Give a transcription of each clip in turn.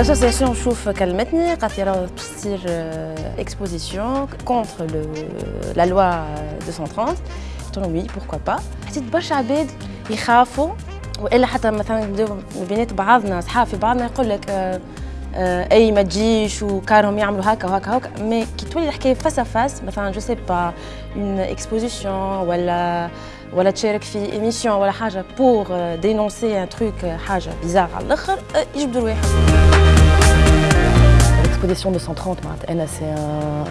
L'association Chouf راه تصير exposition contre le, la loi 230 قلت لهم oui pourquoi pas حسيت برشا عباد يخافوا والا حتى مثلا نبداو بينات بعضنا اصحاب في بعضنا يقول لك آه اي ما تجيش وكارهم يعملوا هكا وهكا وهكا مي كي تولي الحكايه فاس فاس مثلا جو سي با اون اكسبوزيسيون ولا ولا تشارك في ايميسيون ولا حاجه بور دينونسي ان تروك حاجه بيزار على الاخر يجبدوا الواحد L'exposition 230 c'est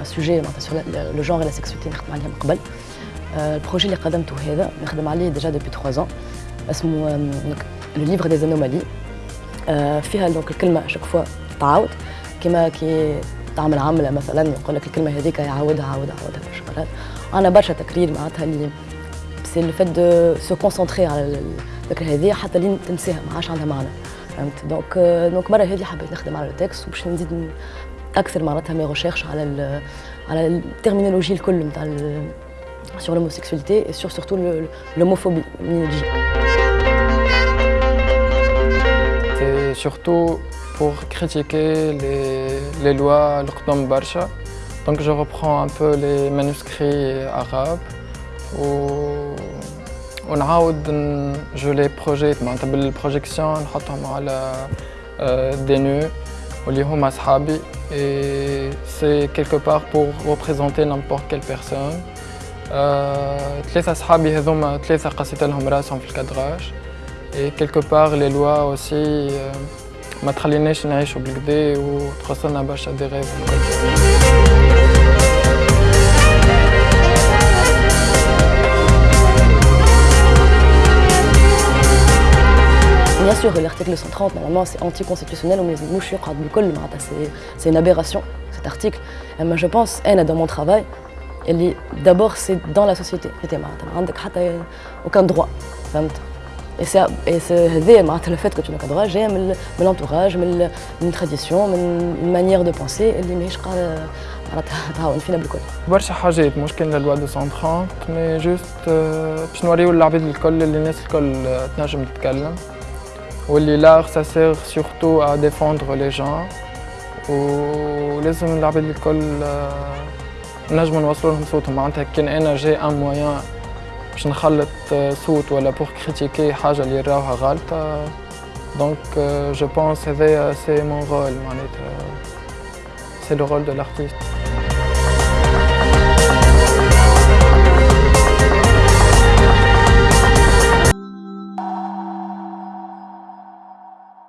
un sujet sur le genre et la sexualité نخدم عليها من قبل البروجي اللي قدمته هذا نخدم عليه déjà depuis 3 ans اسمه le livre des anomalies فيها دونك الكلمه chaque fois تعاود كما كي تعمل عملة مثلا يقول لك الكلمة هذيك يعاودها عاودها عاودها برشا مرات أنا برشا تكرير معناتها اللي سي لو فات دو سو كونسونتري على الفكرة هذه حتى لين تنساها ما عادش عندها معنى. فهمت؟ دونك دونك مرة هذه حبيت نخدم على التكست وباش نزيد أكثر معناتها مي ريشيرش على على الترمينولوجي الكل نتاع sur l'homosexualité et sur surtout l'homophobie C'est surtout pour critiquer les, les lois l'Qdam Barsha. Donc je reprends un peu les manuscrits arabes ou on je les projette معناتها بالبروجيكسيون نحطهم على des nœuds واللي هما أصحابي et c'est quelque part pour représenter n'importe quelle personne. ثلاثة أصحابي هذوما ثلاثة قصيت لهم راسهم في الكادراج et quelque part les lois aussi ما تخليناش نعيشوا بالكدا وتخسرنا برشا دي غيف Bien sûr, l'article 130, normalement, c'est anticonstitutionnel, mais c'est une aberration, cet article. Mais je pense, dans mon travail, d'abord, c'est dans la société. aucun droit. C'est le fait que tu n'as pas droit, j'ai de l'entourage, une tradition, une manière de penser اللي ماهيش قاعدة تعاون فينا بالكل. برشا حاجات مش كان للوا 230 مي جوست باش نوريو للعباد الكل اللي الناس الكل تنجم تتكلم واللي لار سا سير سورتو ا ديفوندر لي جون ولازم العباد الكل نجمو نوصلوا لهم صوتهم معناتها كان أنا جاي ان مويان باش نخلط صوت ولا بور كريتيكي حاجه اللي راوها غلطه دونك جو بونس هذايا سي مون رول معناتها سي لو رول دو لارتيست